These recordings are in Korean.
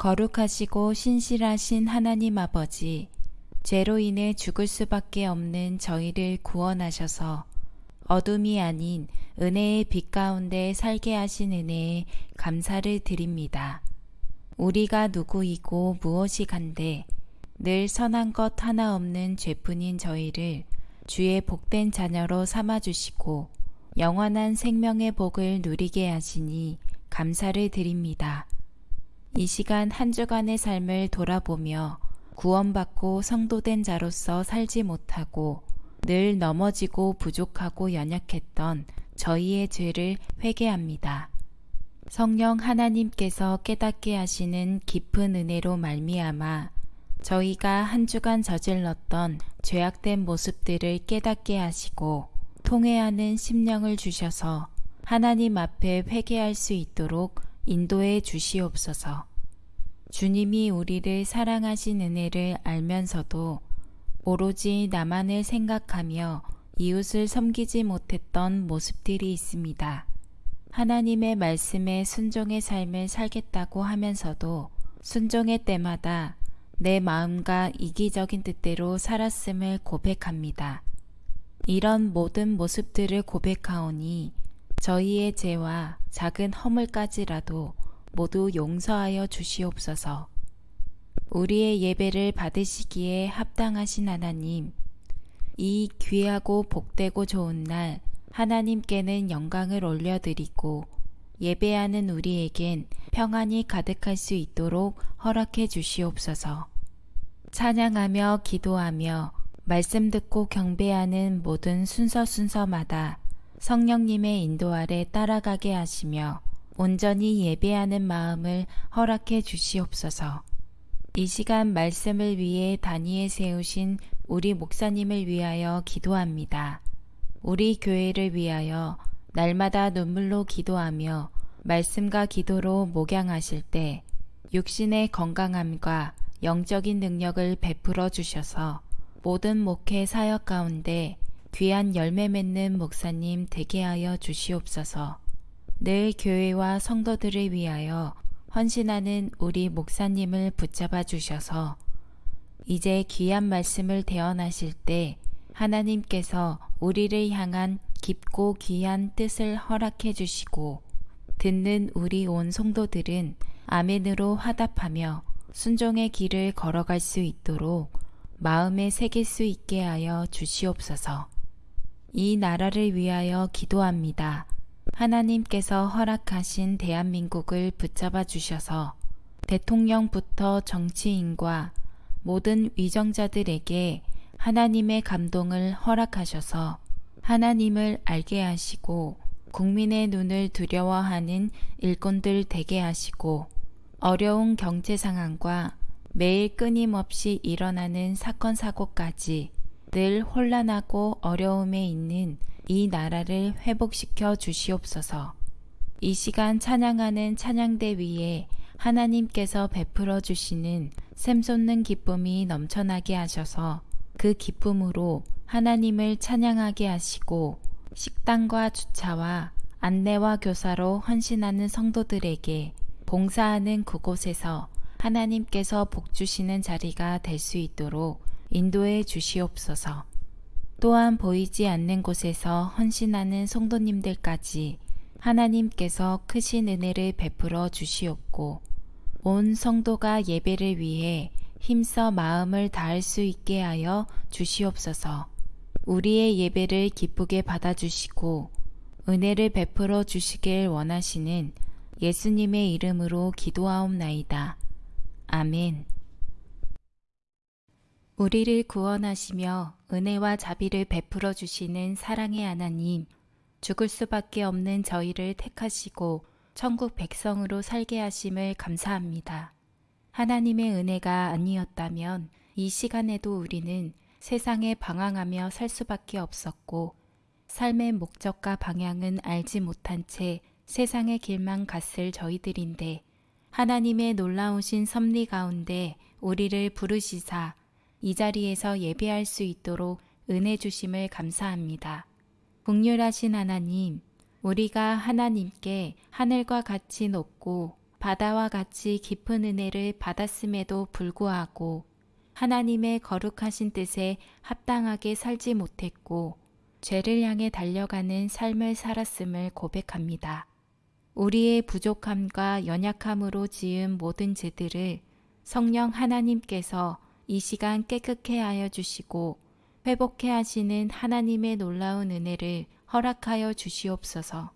거룩하시고 신실하신 하나님 아버지, 죄로 인해 죽을 수밖에 없는 저희를 구원하셔서 어둠이 아닌 은혜의 빛 가운데 살게 하신 은혜에 감사를 드립니다. 우리가 누구이고 무엇이 간데 늘 선한 것 하나 없는 죄뿐인 저희를 주의 복된 자녀로 삼아주시고 영원한 생명의 복을 누리게 하시니 감사를 드립니다. 이 시간 한 주간의 삶을 돌아보며 구원받고 성도된 자로서 살지 못하고 늘 넘어지고 부족하고 연약했던 저희의 죄를 회개합니다. 성령 하나님께서 깨닫게 하시는 깊은 은혜로 말미암아 저희가 한 주간 저질렀던 죄악된 모습들을 깨닫게 하시고 통회하는 심령을 주셔서 하나님 앞에 회개할 수 있도록 인도해 주시옵소서. 주님이 우리를 사랑하신 은혜를 알면서도 오로지 나만을 생각하며 이웃을 섬기지 못했던 모습들이 있습니다. 하나님의 말씀에 순종의 삶을 살겠다고 하면서도 순종의 때마다 내 마음과 이기적인 뜻대로 살았음을 고백합니다. 이런 모든 모습들을 고백하오니 저희의 죄와 작은 허물까지라도 모두 용서하여 주시옵소서. 우리의 예배를 받으시기에 합당하신 하나님, 이 귀하고 복되고 좋은 날 하나님께는 영광을 올려드리고 예배하는 우리에겐 평안이 가득할 수 있도록 허락해 주시옵소서. 찬양하며 기도하며 말씀 듣고 경배하는 모든 순서 순서마다 성령님의 인도 아래 따라가게 하시며 온전히 예배하는 마음을 허락해 주시옵소서. 이 시간 말씀을 위해 단위에 세우신 우리 목사님을 위하여 기도합니다. 우리 교회를 위하여 날마다 눈물로 기도하며 말씀과 기도로 목양하실 때 육신의 건강함과 영적인 능력을 베풀어 주셔서 모든 목회 사역 가운데 귀한 열매 맺는 목사님 되게 하여 주시옵소서. 늘 교회와 성도들을 위하여 헌신하는 우리 목사님을 붙잡아 주셔서 이제 귀한 말씀을 대언하실 때 하나님께서 우리를 향한 깊고 귀한 뜻을 허락해 주시고 듣는 우리 온 성도들은 아멘으로 화답하며 순종의 길을 걸어갈 수 있도록 마음에 새길 수 있게 하여 주시옵소서. 이 나라를 위하여 기도합니다. 하나님께서 허락하신 대한민국을 붙잡아 주셔서 대통령부터 정치인과 모든 위정자들에게 하나님의 감동을 허락하셔서 하나님을 알게 하시고 국민의 눈을 두려워하는 일꾼들 되게 하시고 어려운 경제 상황과 매일 끊임없이 일어나는 사건 사고까지 늘 혼란하고 어려움에 있는 이 나라를 회복시켜 주시옵소서. 이 시간 찬양하는 찬양대 위에 하나님께서 베풀어 주시는 샘솟는 기쁨이 넘쳐나게 하셔서 그 기쁨으로 하나님을 찬양하게 하시고 식당과 주차와 안내와 교사로 헌신하는 성도들에게 봉사하는 그곳에서 하나님께서 복 주시는 자리가 될 수 있도록 인도해 주시옵소서. 또한 보이지 않는 곳에서 헌신하는 성도님들까지 하나님께서 크신 은혜를 베풀어 주시옵고 온 성도가 예배를 위해 힘써 마음을 다할 수 있게 하여 주시옵소서. 우리의 예배를 기쁘게 받아주시고 은혜를 베풀어 주시길 원하시는 예수님의 이름으로 기도하옵나이다. 아멘. 우리를 구원하시며 은혜와 자비를 베풀어 주시는 사랑의 하나님, 죽을 수밖에 없는 저희를 택하시고 천국 백성으로 살게 하심을 감사합니다. 하나님의 은혜가 아니었다면 이 시간에도 우리는 세상에 방황하며 살 수밖에 없었고 삶의 목적과 방향은 알지 못한 채 세상의 길만 갔을 저희들인데 하나님의 놀라우신 섭리 가운데 우리를 부르시사 이 자리에서 예배할 수 있도록 은혜 주심을 감사합니다. 국률하신 하나님, 우리가 하나님께 하늘과 같이 높고 바다와 같이 깊은 은혜를 받았음에도 불구하고 하나님의 거룩하신 뜻에 합당하게 살지 못했고 죄를 향해 달려가는 삶을 살았음을 고백합니다. 우리의 부족함과 연약함으로 지은 모든 죄들을 성령 하나님께서 이 시간 깨끗게 하여 주시고 회복해 하시는 하나님의 놀라운 은혜를 허락하여 주시옵소서.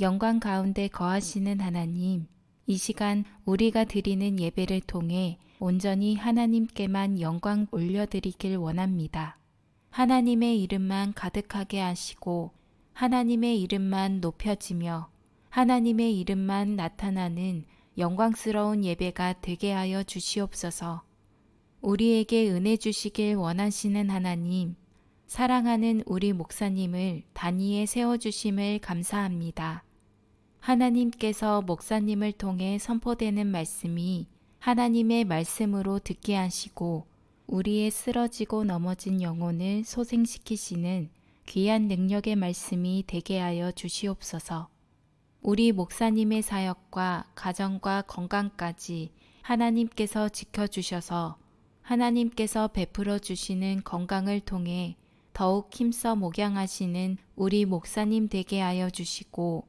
영광 가운데 거하시는 하나님, 이 시간 우리가 드리는 예배를 통해 온전히 하나님께만 영광 올려드리길 원합니다. 하나님의 이름만 가득하게 하시고 하나님의 이름만 높여지며 하나님의 이름만 나타나는 영광스러운 예배가 되게 하여 주시옵소서. 우리에게 은혜 주시길 원하시는 하나님, 사랑하는 우리 목사님을 단위에 세워주심을 감사합니다. 하나님께서 목사님을 통해 선포되는 말씀이 하나님의 말씀으로 듣게 하시고 우리의 쓰러지고 넘어진 영혼을 소생시키시는 귀한 능력의 말씀이 되게 하여 주시옵소서. 우리 목사님의 사역과 가정과 건강까지 하나님께서 지켜주셔서 하나님께서 베풀어 주시는 건강을 통해 더욱 힘써 목양하시는 우리 목사님 되게 하여 주시고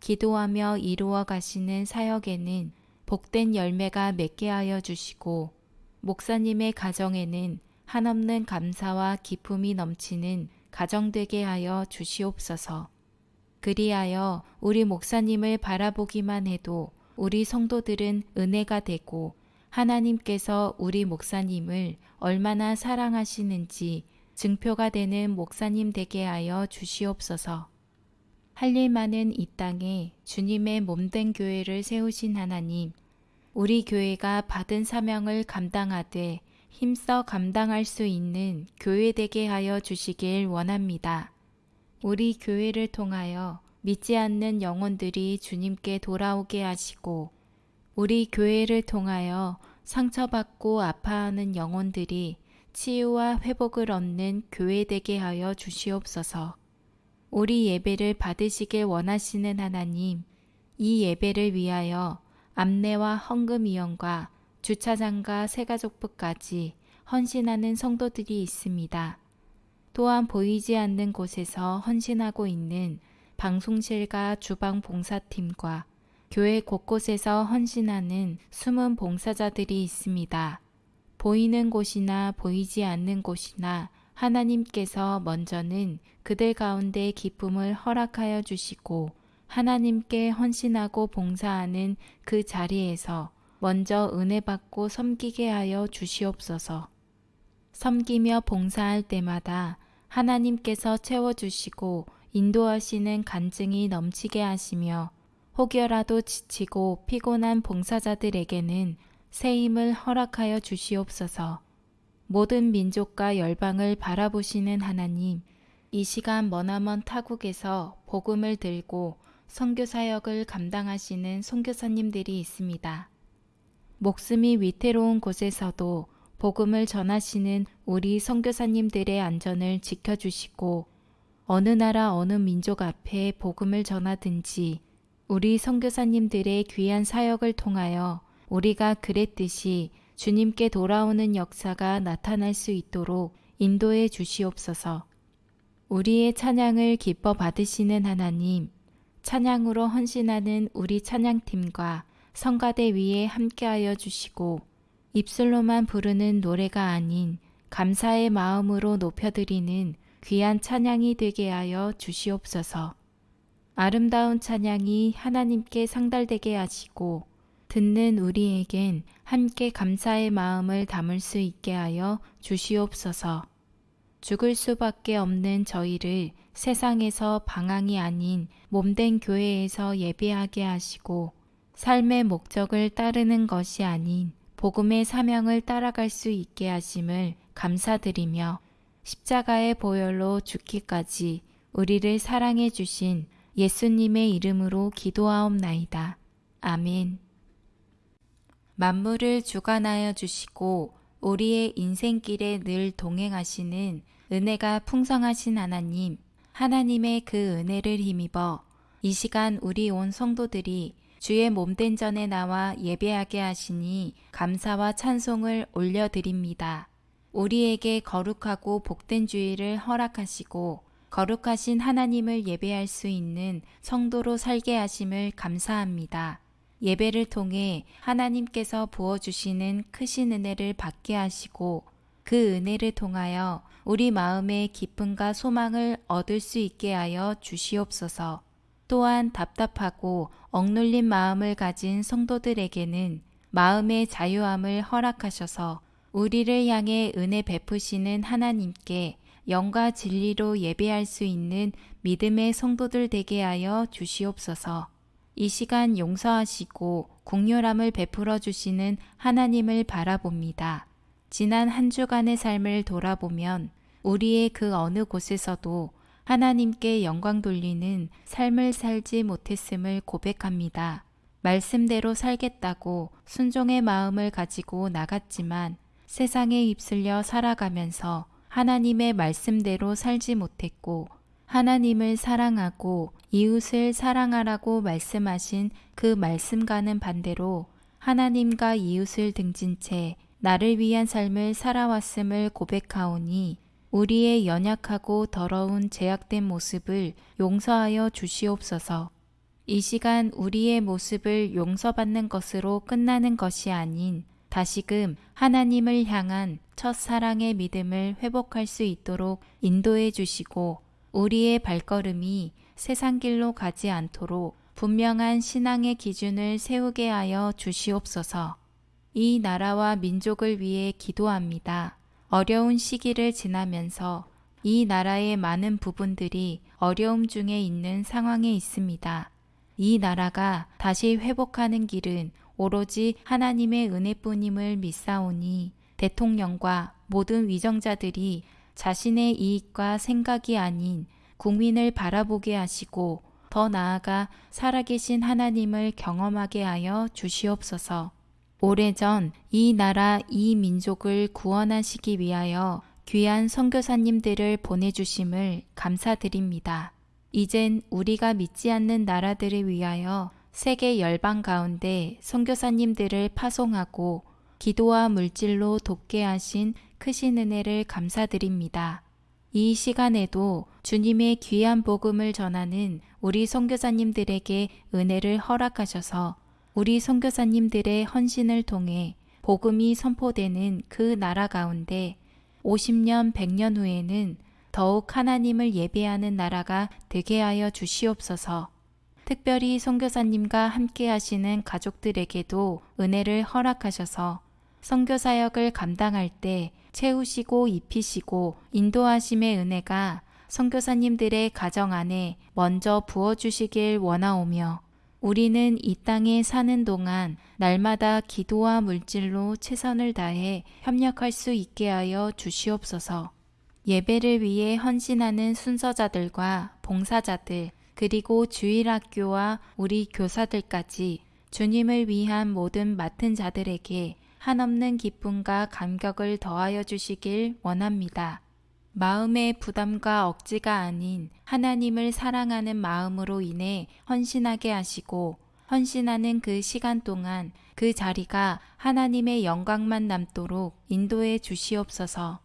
기도하며 이루어 가시는 사역에는 복된 열매가 맺게 하여 주시고 목사님의 가정에는 한없는 감사와 기쁨이 넘치는 가정 되게 하여 주시옵소서. 그리하여 우리 목사님을 바라보기만 해도 우리 성도들은 은혜가 되고 하나님께서 우리 목사님을 얼마나 사랑하시는지 증표가 되는 목사님 되게 하여 주시옵소서. 할 일 많은 이 땅에 주님의 몸된 교회를 세우신 하나님, 우리 교회가 받은 사명을 감당하되 힘써 감당할 수 있는 교회 되게 하여 주시길 원합니다. 우리 교회를 통하여 믿지 않는 영혼들이 주님께 돌아오게 하시고 우리 교회를 통하여 상처받고 아파하는 영혼들이 치유와 회복을 얻는 교회 되게 하여 주시옵소서. 우리 예배를 받으시길 원하시는 하나님, 이 예배를 위하여 암내와 헌금위원과 주차장과 새가족부까지 헌신하는 성도들이 있습니다. 또한 보이지 않는 곳에서 헌신하고 있는 방송실과 주방 봉사팀과 교회 곳곳에서 헌신하는 숨은 봉사자들이 있습니다. 보이는 곳이나 보이지 않는 곳이나 하나님께서 먼저는 그들 가운데 기쁨을 허락하여 주시고 하나님께 헌신하고 봉사하는 그 자리에서 먼저 은혜 받고 섬기게 하여 주시옵소서. 섬기며 봉사할 때마다 하나님께서 채워주시고 인도하시는 간증이 넘치게 하시며 혹여라도 지치고 피곤한 봉사자들에게는 새 힘을 허락하여 주시옵소서. 모든 민족과 열방을 바라보시는 하나님, 이 시간 머나먼 타국에서 복음을 들고 선교 사역을 감당하시는 선교사님들이 있습니다. 목숨이 위태로운 곳에서도 복음을 전하시는 우리 선교사님들의 안전을 지켜주시고 어느 나라 어느 민족 앞에 복음을 전하든지 우리 선교사님들의 귀한 사역을 통하여 우리가 그랬듯이 주님께 돌아오는 역사가 나타날 수 있도록 인도해 주시옵소서. 우리의 찬양을 기뻐 받으시는 하나님, 찬양으로 헌신하는 우리 찬양팀과 성가대 위에 함께하여 주시고 입술로만 부르는 노래가 아닌 감사의 마음으로 높여드리는 귀한 찬양이 되게 하여 주시옵소서. 아름다운 찬양이 하나님께 상달되게 하시고 듣는 우리에겐 함께 감사의 마음을 담을 수 있게 하여 주시옵소서. 죽을 수밖에 없는 저희를 세상에서 방황이 아닌 몸된 교회에서 예배하게 하시고 삶의 목적을 따르는 것이 아닌 복음의 사명을 따라갈 수 있게 하심을 감사드리며 십자가의 보혈로 죽기까지 우리를 사랑해 주신 예수님의 이름으로 기도하옵나이다. 아멘. 만물을 주관하여 주시고 우리의 인생길에 늘 동행하시는 은혜가 풍성하신 하나님, 하나님의 그 은혜를 힘입어 이 시간 우리 온 성도들이 주의 몸된 전에 나와 예배하게 하시니 감사와 찬송을 올려드립니다. 우리에게 거룩하고 복된 주의를 허락하시고 거룩하신 하나님을 예배할 수 있는 성도로 살게 하심을 감사합니다. 예배를 통해 하나님께서 부어주시는 크신 은혜를 받게 하시고 그 은혜를 통하여 우리 마음의 기쁨과 소망을 얻을 수 있게 하여 주시옵소서. 또한 답답하고 억눌린 마음을 가진 성도들에게는 마음의 자유함을 허락하셔서 우리를 향해 은혜 베푸시는 하나님께 영과 진리로 예배할 수 있는 믿음의 성도들 되게 하여 주시옵소서. 이 시간 용서하시고 공률함을 베풀어 주시는 하나님을 바라봅니다. 지난 한 주간의 삶을 돌아보면 우리의 그 어느 곳에서도 하나님께 영광 돌리는 삶을 살지 못했음을 고백합니다. 말씀대로 살겠다고 순종의 마음을 가지고 나갔지만 세상에 휩쓸려 살아가면서 하나님의 말씀대로 살지 못했고 하나님을 사랑하고 이웃을 사랑하라고 말씀하신 그 말씀과는 반대로 하나님과 이웃을 등진 채 나를 위한 삶을 살아왔음을 고백하오니 우리의 연약하고 더러운 제약된 모습을 용서하여 주시옵소서. 이 시간 우리의 모습을 용서받는 것으로 끝나는 것이 아닌 다시금 하나님을 향한 첫 사랑의 믿음을 회복할 수 있도록 인도해 주시고 우리의 발걸음이 세상 길로 가지 않도록 분명한 신앙의 기준을 세우게 하여 주시옵소서. 이 나라와 민족을 위해 기도합니다. 어려운 시기를 지나면서 이 나라의 많은 부분들이 어려움 중에 있는 상황에 있습니다. 이 나라가 다시 회복하는 길은 오로지 하나님의 은혜뿐임을 믿사오니 대통령과 모든 위정자들이 자신의 이익과 생각이 아닌 국민을 바라보게 하시고 더 나아가 살아계신 하나님을 경험하게 하여 주시옵소서. 오래전 이 나라 이 민족을 구원하시기 위하여 귀한 선교사님들을 보내주심을 감사드립니다. 이젠 우리가 믿지 않는 나라들을 위하여 세계 열방 가운데 선교사님들을 파송하고 기도와 물질로 돕게 하신 크신 은혜를 감사드립니다. 이 시간에도 주님의 귀한 복음을 전하는 우리 선교사님들에게 은혜를 허락하셔서 우리 선교사님들의 헌신을 통해 복음이 선포되는 그 나라 가운데 50년, 100년 후에는 더욱 하나님을 예배하는 나라가 되게 하여 주시옵소서. 특별히 선교사님과 함께 하시는 가족들에게도 은혜를 허락하셔서 선교 사역을 감당할 때 채우시고 입히시고 인도하심의 은혜가 선교사님들의 가정 안에 먼저 부어 주시길 원하오며 우리는 이 땅에 사는 동안 날마다 기도와 물질로 최선을 다해 협력할 수 있게 하여 주시옵소서. 예배를 위해 헌신하는 순서자들과 봉사자들, 그리고 주일 학교와 우리 교사들까지 주님을 위한 모든 맡은 자들에게 한없는 기쁨과 감격을 더하여 주시길 원합니다. 마음의 부담과 억지가 아닌 하나님을 사랑하는 마음으로 인해 헌신하게 하시고 헌신하는 그 시간 동안 그 자리가 하나님의 영광만 남도록 인도해 주시옵소서.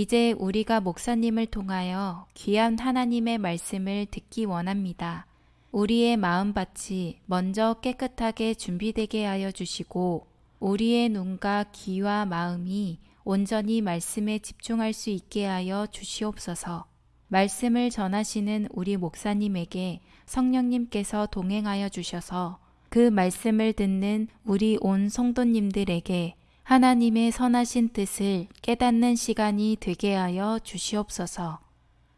이제 우리가 목사님을 통하여 귀한 하나님의 말씀을 듣기 원합니다. 우리의 마음밭이 먼저 깨끗하게 준비되게 하여 주시고 우리의 눈과 귀와 마음이 온전히 말씀에 집중할 수 있게 하여 주시옵소서. 말씀을 전하시는 우리 목사님에게 성령님께서 동행하여 주셔서 그 말씀을 듣는 우리 온 성도님들에게 하나님의 선하신 뜻을 깨닫는 시간이 되게 하여 주시옵소서.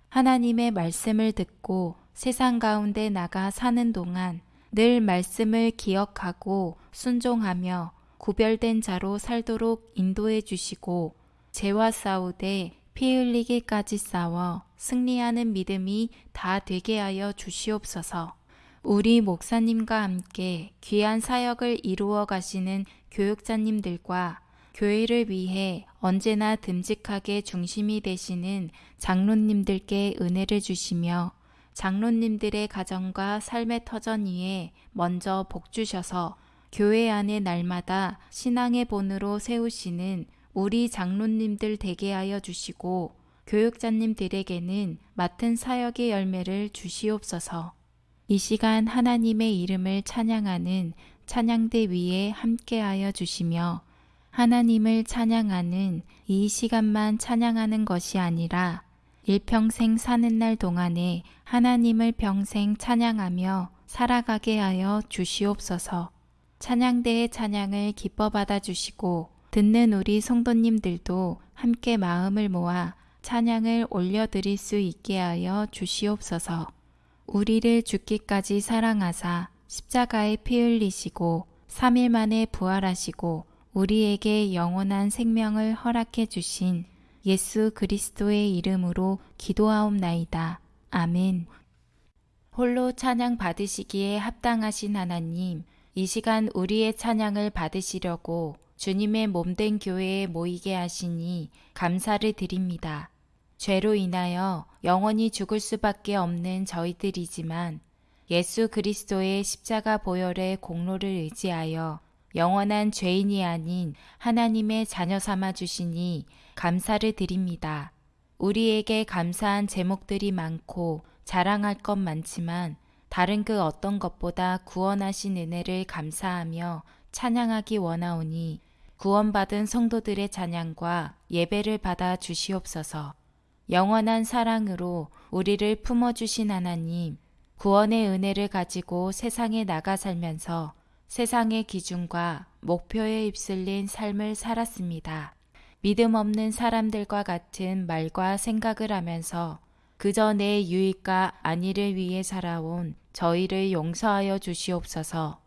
하나님의 말씀을 듣고 세상 가운데 나가 사는 동안 늘 말씀을 기억하고 순종하며 구별된 자로 살도록 인도해 주시고 죄와 싸우되 피 흘리기까지 싸워 승리하는 믿음이 다 되게 하여 주시옵소서. 우리 목사님과 함께 귀한 사역을 이루어 가시는 교육자님들과 교회를 위해 언제나 듬직하게 중심이 되시는 장로님들께 은혜를 주시며 장로님들의 가정과 삶의 터전 위에 먼저 복 주셔서 교회 안에 날마다 신앙의 본으로 세우시는 우리 장로님들 되게 하여 주시고 교육자님들에게는 맡은 사역의 열매를 주시옵소서. 이 시간 하나님의 이름을 찬양하는 찬양대 위에 함께하여 주시며 하나님을 찬양하는 이 시간만 찬양하는 것이 아니라 일평생 사는 날 동안에 하나님을 평생 찬양하며 살아가게 하여 주시옵소서. 찬양대의 찬양을 기뻐 받아 주시고 듣는 우리 성도님들도 함께 마음을 모아 찬양을 올려드릴 수 있게 하여 주시옵소서. 우리를 죽기까지 사랑하사 십자가에 피 흘리시고 3일 만에 부활하시고 우리에게 영원한 생명을 허락해 주신 예수 그리스도의 이름으로 기도하옵나이다. 아멘. 홀로 찬양 받으시기에 합당하신 하나님, 이 시간 우리의 찬양을 받으시려고 주님의 몸된 교회에 모이게 하시니 감사를 드립니다. 죄로 인하여 영원히 죽을 수밖에 없는 저희들이지만 예수 그리스도의 십자가 보혈의 공로를 의지하여 영원한 죄인이 아닌 하나님의 자녀 삼아 주시니 감사를 드립니다. 우리에게 감사한 제목들이 많고 자랑할 것 많지만 다른 그 어떤 것보다 구원하신 은혜를 감사하며 찬양하기 원하오니 구원받은 성도들의 찬양과 예배를 받아 주시옵소서. 영원한 사랑으로 우리를 품어주신 하나님, 구원의 은혜를 가지고 세상에 나가 살면서 세상의 기준과 목표에 휩쓸린 삶을 살았습니다. 믿음 없는 사람들과 같은 말과 생각을 하면서 그저 내 유익과 안위를 위해 살아온 저희를 용서하여 주시옵소서.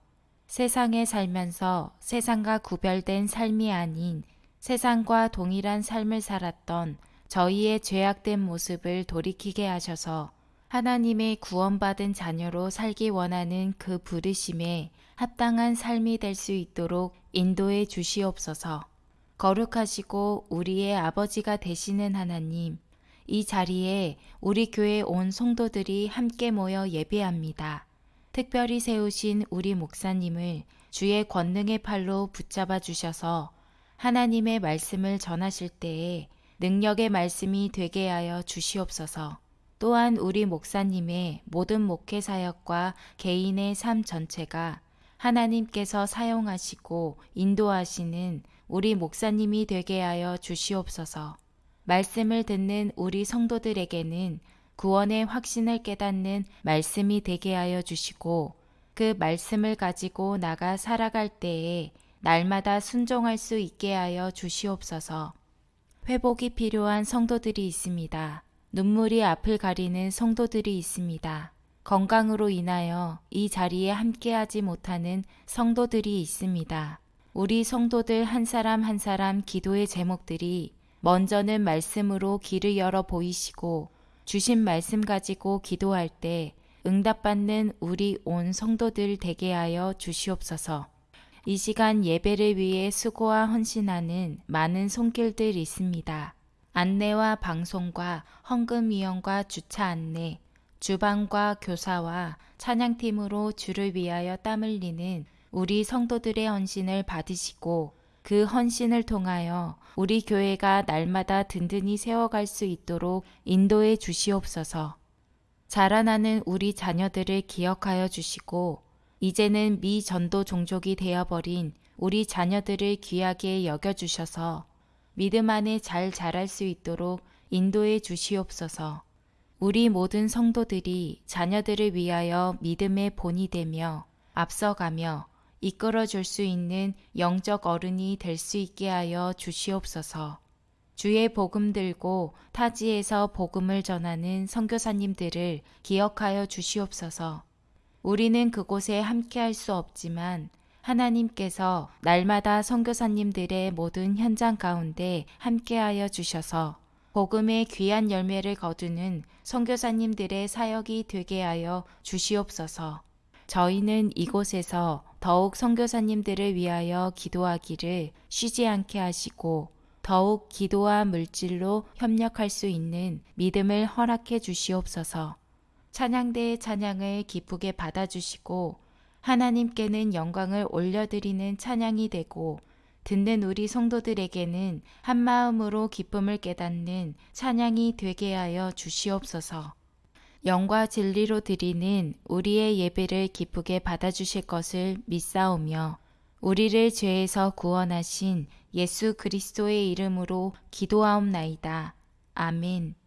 세상에 살면서 세상과 구별된 삶이 아닌 세상과 동일한 삶을 살았던 저희의 죄악된 모습을 돌이키게 하셔서 하나님의 구원받은 자녀로 살기 원하는 그 부르심에 합당한 삶이 될 수 있도록 인도해 주시옵소서. 거룩하시고 우리의 아버지가 되시는 하나님, 이 자리에 우리 교회 온 성도들이 함께 모여 예배합니다. 특별히 세우신 우리 목사님을 주의 권능의 팔로 붙잡아 주셔서 하나님의 말씀을 전하실 때에 능력의 말씀이 되게 하여 주시옵소서. 또한 우리 목사님의 모든 목회 사역과 개인의 삶 전체가 하나님께서 사용하시고 인도하시는 우리 목사님이 되게 하여 주시옵소서. 말씀을 듣는 우리 성도들에게는 구원의 확신을 깨닫는 말씀이 되게 하여 주시고 그 말씀을 가지고 나가 살아갈 때에 날마다 순종할 수 있게 하여 주시옵소서. 회복이 필요한 성도들이 있습니다. 눈물이 앞을 가리는 성도들이 있습니다. 건강으로 인하여 이 자리에 함께하지 못하는 성도들이 있습니다. 우리 성도들 한 사람 한 사람 기도의 제목들이 먼저는 말씀으로 길을 열어 보이시고 주신 말씀 가지고 기도할 때 응답받는 우리 온 성도들 되게 하여 주시옵소서. 이 시간 예배를 위해 수고와 헌신하는 많은 손길들 있습니다. 안내와 방송과 헌금위원과 주차 안내, 주방과 교사와 찬양팀으로 주를 위하여 땀 흘리는 우리 성도들의 헌신을 받으시고 그 헌신을 통하여 우리 교회가 날마다 든든히 세워갈 수 있도록 인도해 주시옵소서. 자라나는 우리 자녀들을 기억하여 주시고 이제는 미 전도 종족이 되어버린 우리 자녀들을 귀하게 여겨주셔서 믿음 안에 잘 자랄 수 있도록 인도해 주시옵소서. 우리 모든 성도들이 자녀들을 위하여 믿음의 본이 되며 앞서가며 이끌어 줄 수 있는 영적 어른이 될 수 있게 하여 주시옵소서. 주의 복음 들고 타지에서 복음을 전하는 선교사님들을 기억하여 주시옵소서. 우리는 그곳에 함께 할 수 없지만 하나님께서 날마다 선교사님들의 모든 현장 가운데 함께하여 주셔서 복음의 귀한 열매를 거두는 선교사님들의 사역이 되게 하여 주시옵소서. 저희는 이곳에서 더욱 선교사님들을 위하여 기도하기를 쉬지 않게 하시고 더욱 기도와 물질로 협력할 수 있는 믿음을 허락해 주시옵소서. 찬양대의 찬양을 기쁘게 받아주시고 하나님께는 영광을 올려드리는 찬양이 되고 듣는 우리 성도들에게는 한 마음으로 기쁨을 깨닫는 찬양이 되게 하여 주시옵소서. 영과 진리로 드리는 우리의 예배를 기쁘게 받아주실 것을 믿사오며 우리를 죄에서 구원하신 예수 그리스도의 이름으로 기도하옵나이다. 아멘.